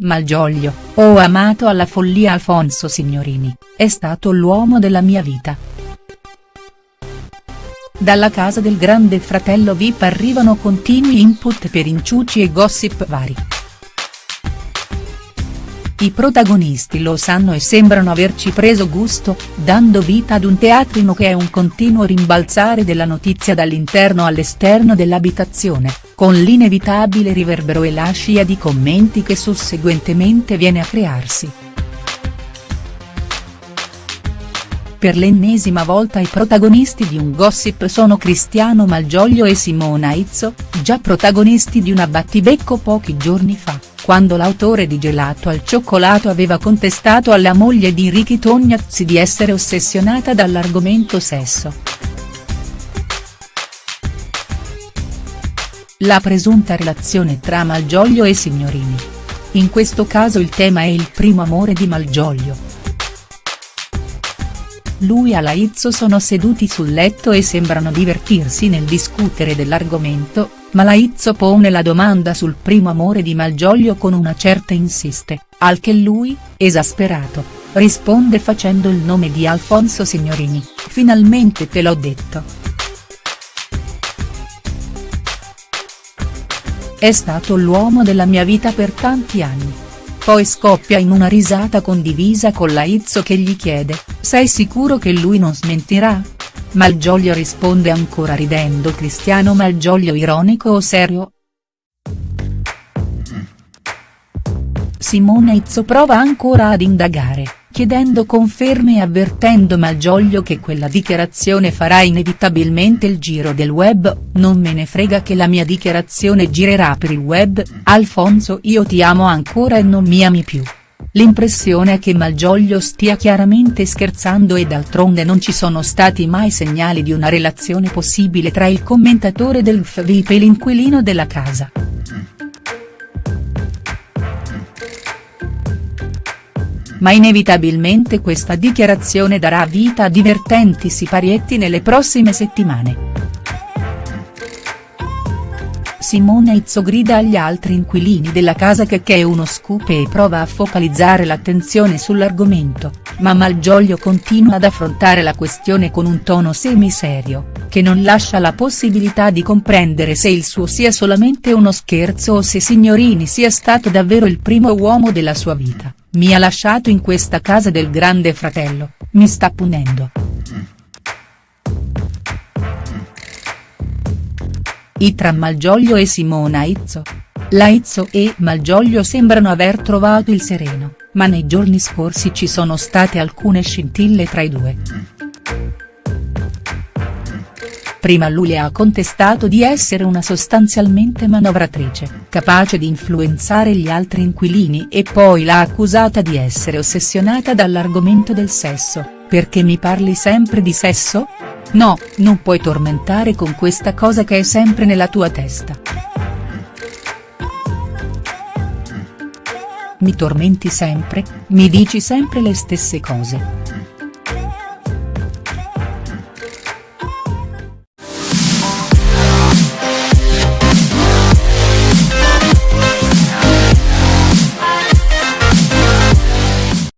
Malgioglio, ho amato alla follia Alfonso Signorini, è stato l'uomo della mia vita. Dalla casa del grande fratello VIP arrivano continui input per inciuci e gossip vari. I protagonisti lo sanno e sembrano averci preso gusto, dando vita ad un teatrino che è un continuo rimbalzare della notizia dall'interno all'esterno dell'abitazione, con l'inevitabile riverbero e la scia di commenti che susseguentemente viene a crearsi. Per l'ennesima volta i protagonisti di un gossip sono Cristiano Malgioglio e Simona Izzo, già protagonisti di una battibecco pochi giorni fa quando l'autore di Gelato al cioccolato aveva contestato alla moglie di Ricky Tognazzi di essere ossessionata dall'argomento sesso. La presunta relazione tra Malgioglio e Signorini. In questo caso il tema è il primo amore di Malgioglio. Lui e Laizzo sono seduti sul letto e sembrano divertirsi nel discutere dell'argomento, ma Laizzo pone la domanda sul primo amore di Malgioglio con una certa insiste, al che lui, esasperato, risponde facendo il nome di Alfonso Signorini, finalmente te l'ho detto. È stato l'uomo della mia vita per tanti anni. Poi scoppia in una risata condivisa con Laizzo che gli chiede, sei sicuro che lui non smentirà?. Malgioglio risponde ancora ridendo Cristiano Malgioglio ironico o serio?. Simone Izzo prova ancora ad indagare, chiedendo conferme e avvertendo Malgioglio che quella dichiarazione farà inevitabilmente il giro del web, non me ne frega che la mia dichiarazione girerà per il web, Alfonso io ti amo ancora e non mi ami più. L'impressione è che Malgioglio stia chiaramente scherzando e d'altronde non ci sono stati mai segnali di una relazione possibile tra il commentatore del FVIP e l'inquilino della casa. Ma inevitabilmente questa dichiarazione darà vita a divertenti siparietti nelle prossime settimane. Simone Izzo grida agli altri inquilini della casa che è uno scoop e prova a focalizzare l'attenzione sull'argomento, ma Malgioglio continua ad affrontare la questione con un tono semiserio, che non lascia la possibilità di comprendere se il suo sia solamente uno scherzo o se Signorini sia stato davvero il primo uomo della sua vita, mi ha lasciato in questa casa del grande fratello, mi sta punendo. I tra Malgioglio e Simona Izzo. La Izzo e Malgioglio sembrano aver trovato il sereno, ma nei giorni scorsi ci sono state alcune scintille tra i due. Prima lui le ha contestato di essere una sostanzialmente manovratrice, capace di influenzare gli altri inquilini e poi l'ha accusata di essere ossessionata dall'argomento del sesso, perché mi parli sempre di sesso?. No, non puoi tormentare con questa cosa che è sempre nella tua testa. Mi tormenti sempre, mi dici sempre le stesse cose.